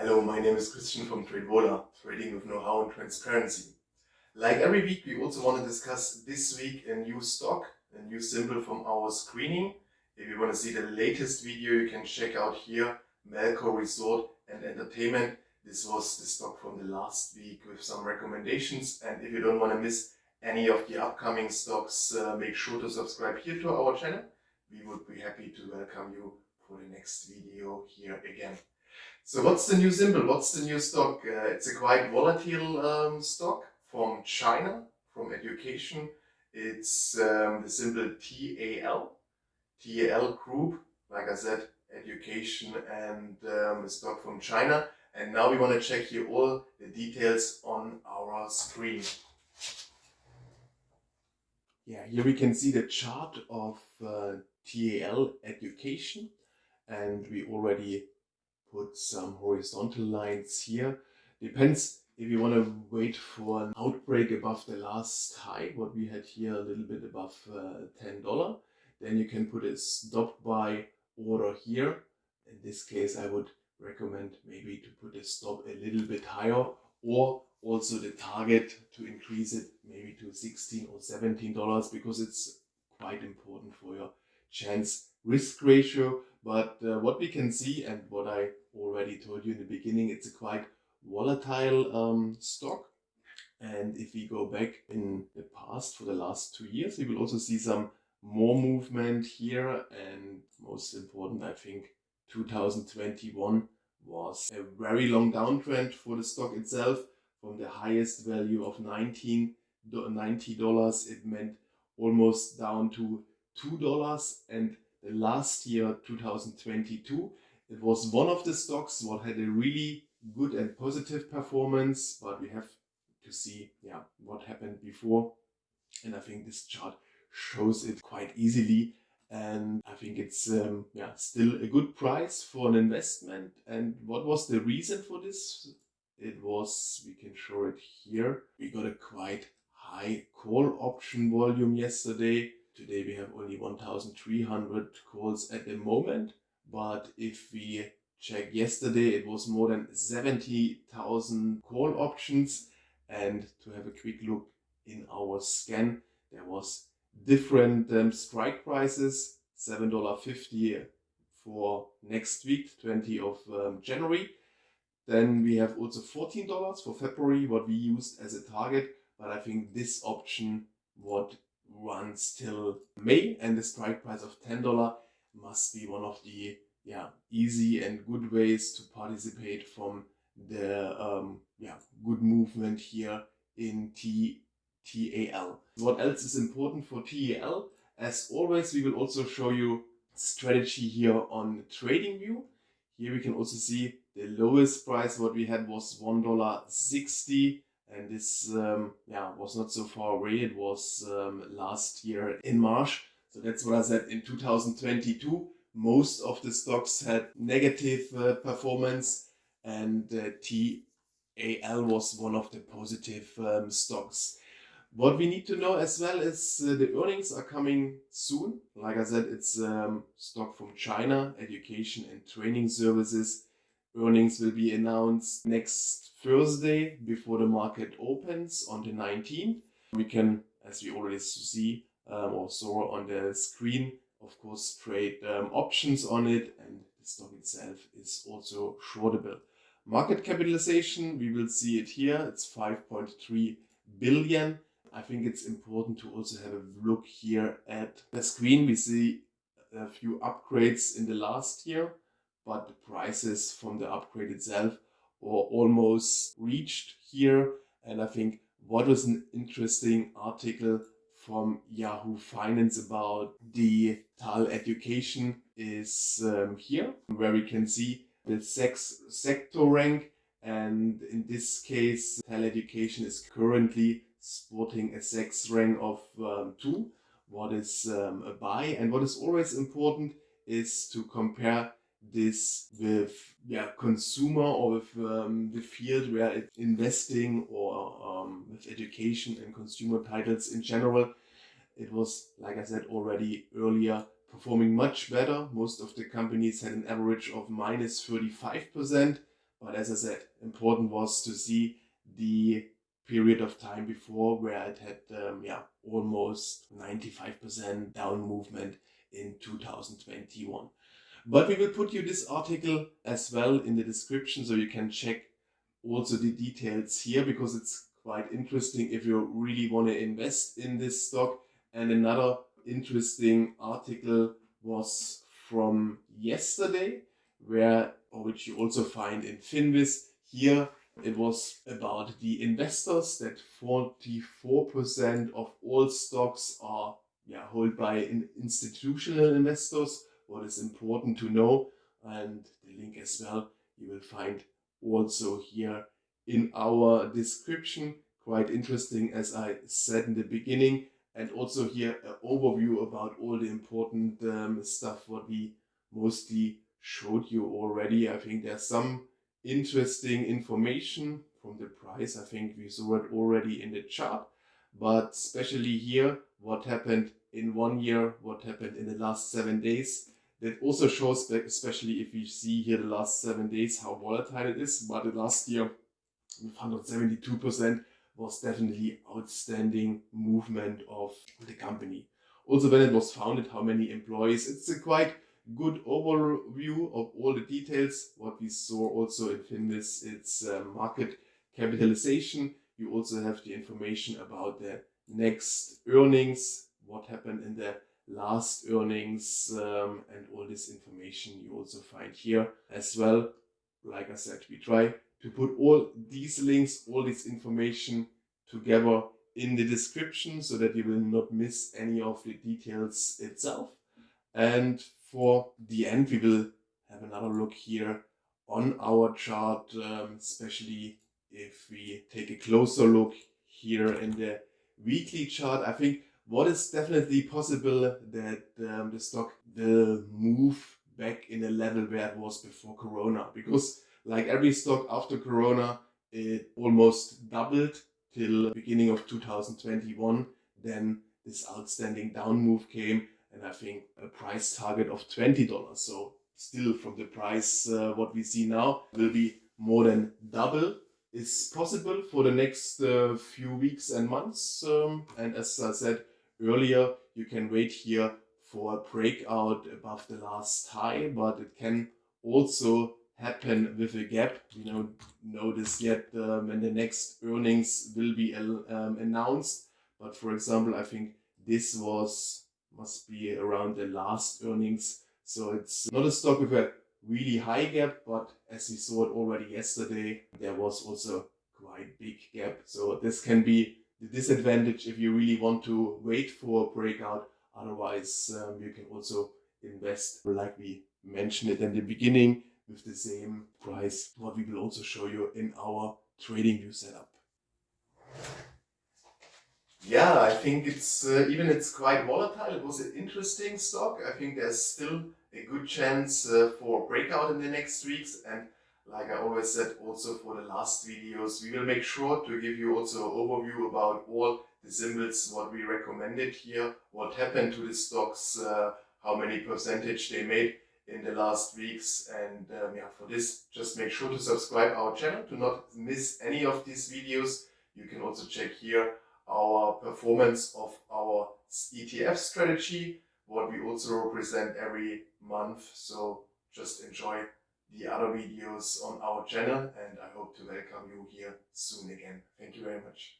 Hello, my name is Christian from TradeVola, trading with know-how and transparency. Like every week, we also want to discuss this week a new stock, a new symbol from our screening. If you want to see the latest video, you can check out here, Melco Resort and Entertainment. This was the stock from the last week with some recommendations. And if you don't want to miss any of the upcoming stocks, uh, make sure to subscribe here to our channel. We would be happy to welcome you for the next video here again. So what's the new symbol? What's the new stock? Uh, it's a quite volatile um, stock from China, from education. It's um, the symbol TAL, TAL Group, like I said, education and um, a stock from China. And now we want to check here all the details on our screen. Yeah, here we can see the chart of uh, TAL education and we already put some horizontal lines here. Depends if you want to wait for an outbreak above the last high, what we had here a little bit above uh, $10, then you can put a stop buy order here. In this case, I would recommend maybe to put a stop a little bit higher or also the target to increase it maybe to 16 or 17 dollars because it's quite important for your chance risk ratio but uh, what we can see and what I already told you in the beginning it's a quite volatile um, stock. And if we go back in the past for the last two years we will also see some more movement here. And most important I think 2021 was a very long downtrend for the stock itself. From the highest value of 19 $90 it meant almost down to $2 and last year 2022 it was one of the stocks what had a really good and positive performance but we have to see yeah what happened before. And I think this chart shows it quite easily. And I think it's um, yeah still a good price for an investment. And what was the reason for this? It was we can show it here. We got a quite high call option volume yesterday today we have only 1300 calls at the moment but if we check yesterday it was more than 70,000 call options. And to have a quick look in our scan there was different um, strike prices $7.50 for next week 20 of um, January. Then we have also $14 for February what we used as a target. But I think this option what runs till May and the strike price of $10 must be one of the yeah easy and good ways to participate from the um, yeah good movement here in T TAL. What else is important for TAL? As always, we will also show you strategy here on TradingView. Here we can also see the lowest price what we had was $1.60 and this um, yeah was not so far away. It was um, last year in March. So that's what I said in 2022. Most of the stocks had negative uh, performance and uh, TAL was one of the positive um, stocks. What we need to know as well is uh, the earnings are coming soon. Like I said, it's um, stock from China, education and training services. Earnings will be announced next Thursday before the market opens on the 19th. We can, as we already see um, or saw on the screen, of course trade um, options on it and the stock itself is also shortable. Market capitalization, we will see it here, it's 5.3 billion I think it's important to also have a look here at the screen. We see a few upgrades in the last year, but the prices from the upgrade itself were almost reached here. And I think what was an interesting article from Yahoo Finance about the TAL education is um, here, where we can see the Zacks sector rank. And in this case, TAL education is currently sporting a Zacks rank of um, 2, what is um, a buy. And what is always important is to compare this with yeah, consumer or with um, the field where it's investing or um, with education and consumer titles in general. It was, like I said already earlier, performing much better. Most of the companies had an average of minus 35%, But as I said, important was to see the period of time before where it had um, yeah almost 95% down movement in 2021. But we will put you this article as well in the description so you can check also the details here because it's quite interesting if you really want to invest in this stock. And another interesting article was from yesterday where or which you also find in Finviz. Here it was about the investors that 44% of all stocks are yeah, held by institutional investors. What is important to know and the link as well you will find also here in our description. Quite interesting as I said in the beginning and also here an overview about all the important um, stuff what we mostly showed you already. I think there's some interesting information from the price. I think we saw it already in the chart, but especially here, what happened in one year, what happened in the last seven days. That also shows, that especially if you see here the last seven days, how volatile it is. But the last year, 172%, was definitely outstanding movement of the company. Also, when it was founded, how many employees, it's a quite good overview of all the details. What we saw also in Finviz, it's uh, market capitalization. You also have the information about the next earnings, what happened in the last earnings um, and all this information you also find here as well. Like I said, we try to put all these links, all this information together in the description so that you will not miss any of the details itself. And for the end, we will have another look here on our chart, um, especially if we take a closer look here in the weekly chart. I think what is definitely possible that um, the stock will move back in a level where it was before Corona. Because like every stock after Corona, it almost doubled till beginning of 2021. Then this outstanding down move came and I think a price target of $20. So still from the price uh, what we see now will be more than double is possible for the next uh, few weeks and months. Um, and as I said earlier, you can wait here for a breakout above the last high, but it can also happen with a gap. We don't know this yet um, when the next earnings will be um, announced. But for example, I think this was must be around the last earnings. So it's not a stock with a really high gap, but as we saw it already yesterday, there was also quite big gap. So this can be the disadvantage if you really want to wait for a breakout. Otherwise, um, you can also invest like we mentioned it in the beginning with the same price, what we will also show you in our TradingView setup. Yeah, I think it's uh, even it's quite volatile. It was an interesting stock. I think there's still a good chance uh, for breakout in the next weeks. And like I always said, also for the last videos, we will make sure to give you also an overview about all the symbols, what we recommended here, what happened to the stocks, uh, how many percentage they made in the last weeks. And um, yeah, for this, just make sure to subscribe our channel to not miss any of these videos. You can also check here our performance of our ETF strategy, what we also represent every month. So just enjoy the other videos on our channel and I hope to welcome you here soon again. Thank you very much.